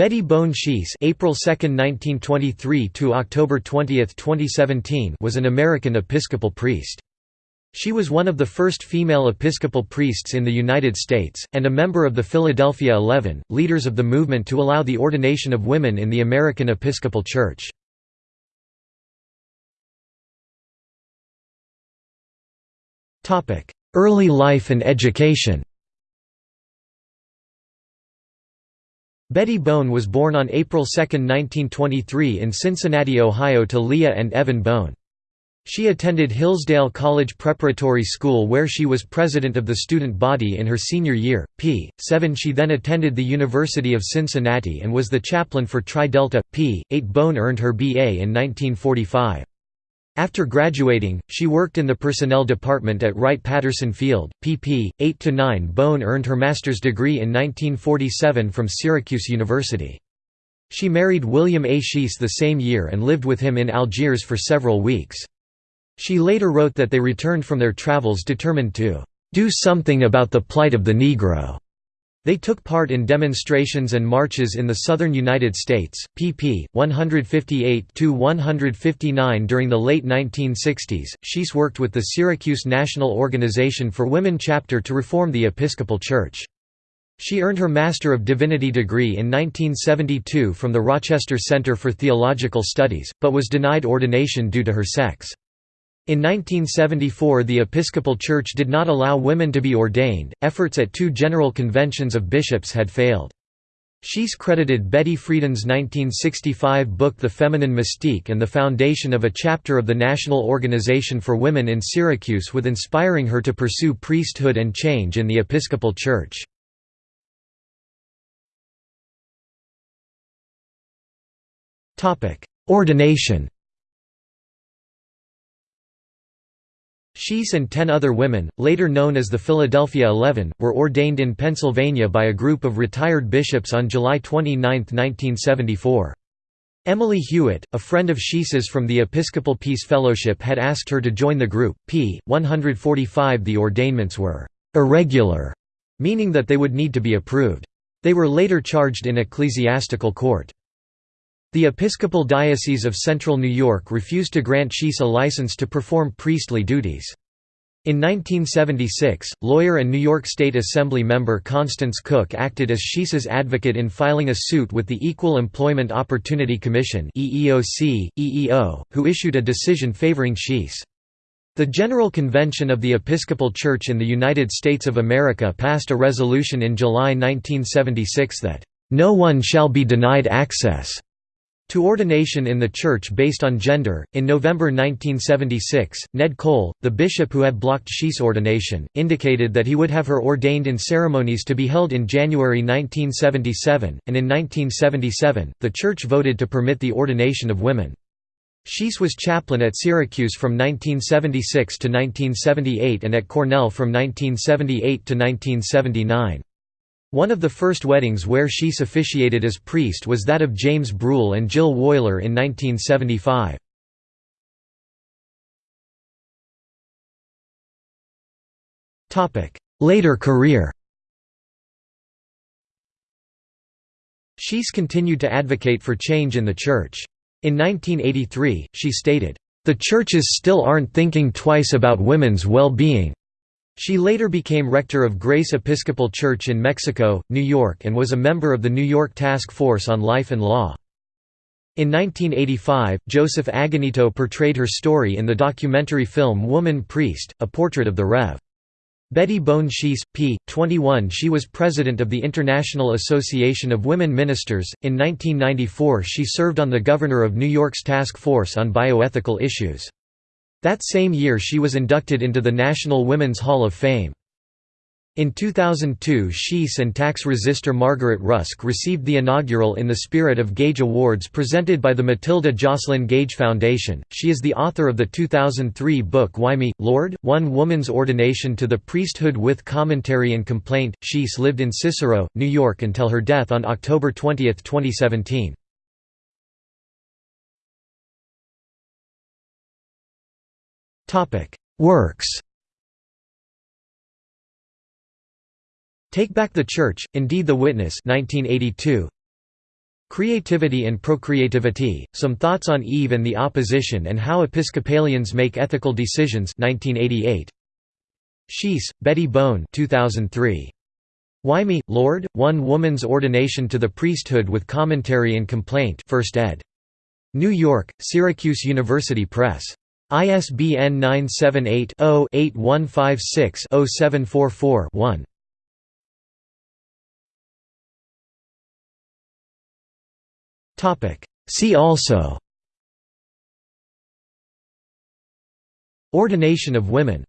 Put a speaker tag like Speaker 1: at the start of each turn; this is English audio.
Speaker 1: Betty Bone Schiess April 2, 1923 to October 20, 2017 was an American Episcopal priest. She was one of the first female Episcopal priests in the United States, and a member of the Philadelphia Eleven, leaders of the movement to allow the ordination of women in the American Episcopal Church. Early life and education Betty Bone was born on April 2, 1923 in Cincinnati, Ohio to Leah and Evan Bone. She attended Hillsdale College Preparatory School where she was president of the student body in her senior year. P. 7 She then attended the University of Cincinnati and was the chaplain for Tri Delta. P. 8 Bone earned her B.A. in 1945. After graduating, she worked in the personnel department at Wright-Patterson Field. pp. 8–9 Bone earned her master's degree in 1947 from Syracuse University. She married William A. Schiess the same year and lived with him in Algiers for several weeks. She later wrote that they returned from their travels determined to "...do something about the plight of the Negro." They took part in demonstrations and marches in the southern United States, pp. 158–159 during the late 1960s. Schiess worked with the Syracuse National Organization for Women chapter to reform the Episcopal Church. She earned her Master of Divinity degree in 1972 from the Rochester Center for Theological Studies, but was denied ordination due to her sex. In 1974 the Episcopal Church did not allow women to be ordained, efforts at two general conventions of bishops had failed. Schiess credited Betty Friedan's 1965 book The Feminine Mystique and the foundation of a chapter of the National Organization for Women in Syracuse with inspiring her to pursue priesthood and change in the Episcopal Church. Ordination Schiess and ten other women, later known as the Philadelphia Eleven, were ordained in Pennsylvania by a group of retired bishops on July 29, 1974. Emily Hewitt, a friend of Schiess's from the Episcopal Peace Fellowship had asked her to join the group. p. 145 The ordainments were «irregular», meaning that they would need to be approved. They were later charged in ecclesiastical court. The Episcopal Diocese of Central New York refused to grant Schiess a license to perform priestly duties. In 1976, lawyer and New York State Assembly member Constance Cook acted as Schiess's advocate in filing a suit with the Equal Employment Opportunity Commission EEOC, EEO, who issued a decision favoring Schiess. The General Convention of the Episcopal Church in the United States of America passed a resolution in July 1976 that, "...no one shall be denied access." To ordination in the church based on gender. In November 1976, Ned Cole, the bishop who had blocked Schiess ordination, indicated that he would have her ordained in ceremonies to be held in January 1977, and in 1977, the church voted to permit the ordination of women. Schiess was chaplain at Syracuse from 1976 to 1978 and at Cornell from 1978 to 1979. One of the first weddings where Schiess officiated as priest was that of James Brule and Jill Woyler in 1975. Later career Schiess continued to advocate for change in the Church. In 1983, she stated, "...the churches still aren't thinking twice about women's well-being, she later became rector of Grace Episcopal Church in Mexico, New York and was a member of the New York Task Force on Life and Law. In 1985, Joseph Agonito portrayed her story in the documentary film Woman Priest, a portrait of the Rev. Betty Bone Schiess, p. 21 She was president of the International Association of Women Ministers. In 1994 she served on the governor of New York's Task Force on Bioethical Issues. That same year she was inducted into the National Women's Hall of Fame. In 2002 Schiess and tax resister Margaret Rusk received the inaugural In the Spirit of Gage Awards presented by the Matilda Joslyn Gage Foundation. She is the author of the 2003 book Why Me, Lord? One Woman's Ordination to the Priesthood with Commentary and Complaint. Schiess lived in Cicero, New York until her death on October 20, 2017. Works Take Back the Church, Indeed the Witness 1982. Creativity and Procreativity, Some Thoughts on Eve and the Opposition and How Episcopalians Make Ethical Decisions 1988. Schiess, Betty Bone 2003. Why Me, Lord? One Woman's Ordination to the Priesthood with Commentary and Complaint 1st ed. New York, Syracuse University Press. ISBN 978 0 8156 0744 one See also. Ordination of women